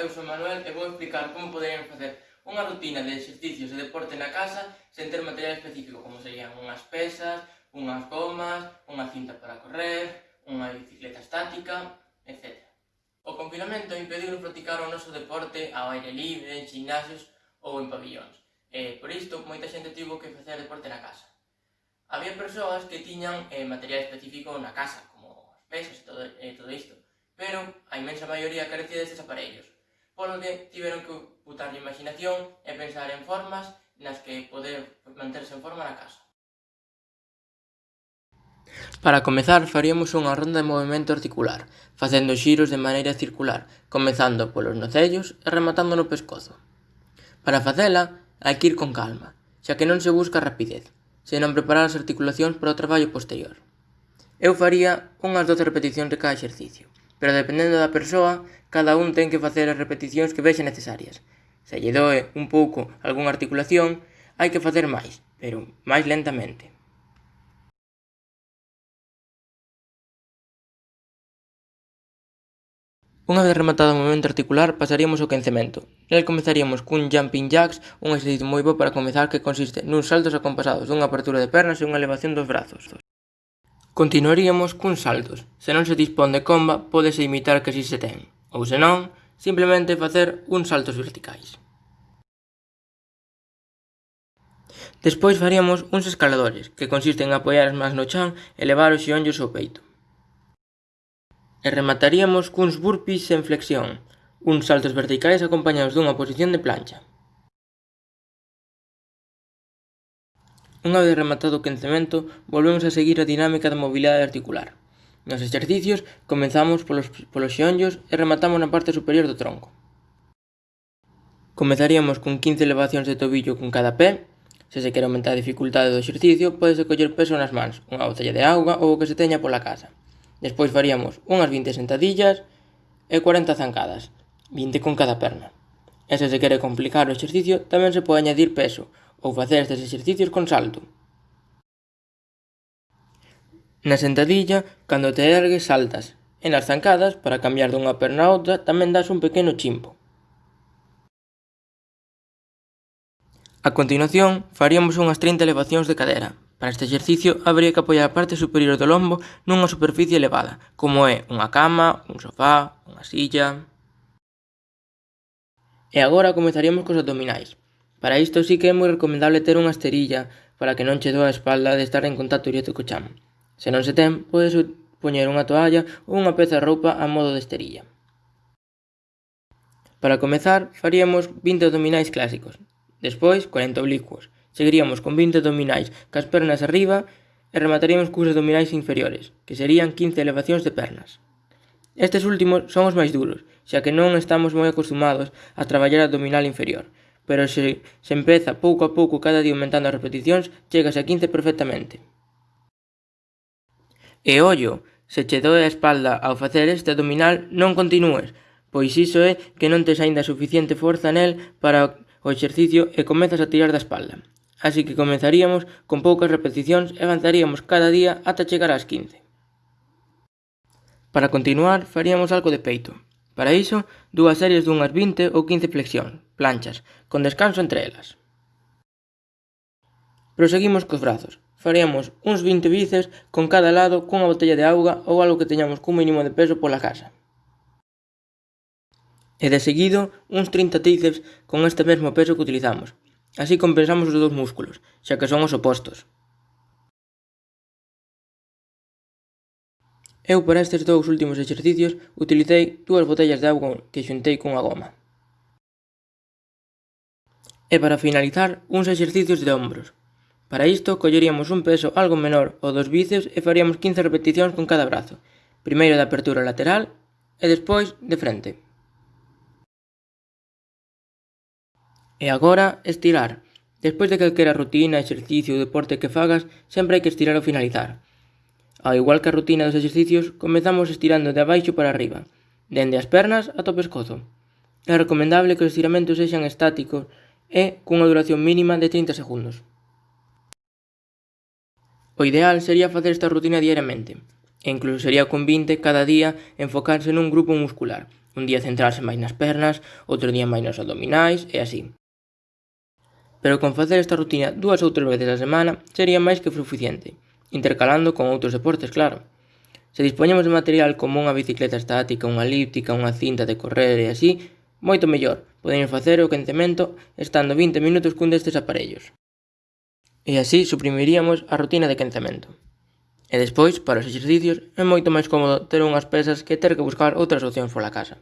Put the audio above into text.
eu sou Manuel e vou explicar como poderían facer unha rutina de exercicios e deporte na casa sen ter material específico, como serían unhas pesas, unhas gomas, unha cinta para correr, unha bicicleta estática, etc. O confinamento impediu practicar o noso deporte ao aire libre, en gimnasios ou en pabillóns. E, por isto, moita xente tivo que facer deporte na casa. Había persoas que tiñan eh, material específico na casa, como as pesas e todo, e todo isto, pero a inmensa maioría carecía destes aparellos polo que tiveron que putar a imaginación e pensar en formas nas que poder manterse en forma na casa. Para comezar, faríamos unha ronda de movimento articular, facendo xiros de maneira circular, comezando polos nocellos e rematando no pescozo. Para facela, hai que ir con calma, xa que non se busca rapidez, senón preparar as articulacións para o traballo posterior. Eu faría unhas 12 repeticións de cada exercicio, pero dependendo da persoa, cada un ten que facer as repeticións que vexe necesarias. Se lle doe un pouco algunha articulación, hai que facer máis, pero máis lentamente. Unha vez rematado o movimento articular, pasaríamos ao quencemento. Nel comezaríamos cun jumping jacks, un exercicio moi bo para comezar que consiste nuns saltos acompasados, dunha apertura de pernas e unha elevación dos brazos. Continuaríamos cuns saltos. Se non se dispón de comba, pódese imitar que si se ten, ou se non, simplemente facer uns saltos verticais. Despois faríamos uns escaladores, que consisten en apoiar as mans no chan e levar os xeonllos ao peito. E remataríamos cuns burpees en flexión, uns saltos verticais acompañados dunha posición de plancha. Unha vez rematado o quencemento, volvemos a seguir a dinámica da mobilidade articular. Nos exercicios, comenzamos polos, polos xeonllos e rematamos na parte superior do tronco. Comezaríamos con 15 elevacións de tobillo con cada pé. Se se quer aumentar a dificultade do exercicio, podese coller peso nas mans, unha botella de auga ou o que se teña pola casa. Despois faríamos unhas 20 sentadillas e 40 zancadas, 20 con cada perna. E se se quere complicar o exercicio, tamén se pode añadir peso, ou facer estes exercicios con salto. Na sentadilla, cando te ergues saltas, e nas zancadas, para cambiar dunha perna a outra, tamén das un pequeno chimpo. A continuación, faríamos unhas 30 elevacións de cadera. Para este exercicio, habría que apoiar a parte superior do lombo nunha superficie elevada, como é unha cama, un sofá, unha silla... E agora comezaríamos cos abdominais. Para isto sí que é moi recomendable ter unha esterilla para que non che doa a espalda de estar en contacto directo co chamo. Se non se ten, podes poñer unha toalla ou unha peza de roupa a modo de esterilla. Para comezar, faríamos 20 abdominais clásicos, despois 40 oblicuos, seguiríamos con 20 abdominais cas pernas arriba e remataríamos cus abdominais inferiores, que serían 15 elevacións de pernas. Estes últimos son os máis duros, xa que non estamos moi acostumados a traballar abdominal inferior, pero se, se empeza pouco a pouco cada día aumentando as repeticións, chegas a 15 perfectamente. E ollo, se che doe a espalda ao facer este abdominal, non continúes, pois iso é que non tes aínda suficiente forza nel para o exercicio e comezas a tirar da espalda. Así que comenzaríamos con poucas repeticións e avanzaríamos cada día ata chegar ás 15. Para continuar, faríamos algo de peito. Para iso, dúas series dunhas 20 ou 15 flexións planchas, con descanso entre elas. Proseguimos cos brazos. Faríamos uns 20 bíceps con cada lado cunha botella de auga ou algo que teñamos cun mínimo de peso pola casa. E de seguido, uns 30 tríceps con este mesmo peso que utilizamos. Así compensamos os dous músculos, xa que son os opostos. Eu para estes dous últimos exercicios utilicei dúas botellas de auga que xuntei cunha goma. E para finalizar, uns exercicios de hombros. Para isto, colleríamos un peso algo menor ao dos bíceps e faríamos 15 repeticións con cada brazo, primeiro de apertura lateral e despois de frente. E agora, estirar. Despois de calquera rutina, exercicio ou deporte que fagas, sempre hai que estirar ao finalizar. Ao igual que a rutina dos exercicios, comezamos estirando de abaixo para arriba, dende as pernas ata o pescozo. É recomendable que os estiramentos sexan estáticos e cunha duración mínima de 30 segundos. O ideal sería facer esta rutina diariamente, e incluso sería convinte cada día enfocarse nun grupo muscular, un día centrarse máis nas pernas, outro día máis nos abdominais e así. Pero con facer esta rutina dúas ou tres veces a semana sería máis que suficiente, intercalando con outros deportes, claro. Se dispoñemos de material como unha bicicleta estática, unha elíptica, unha cinta de correr e así, moito mellor, Podemos facer o quentemento estando 20 minutos cun destes aparellos. E así suprimiríamos a rutina de quentamento. E despois, para os exercicios, é moito máis cómodo ter unhas pesas que ter que buscar outras opcións pola casa.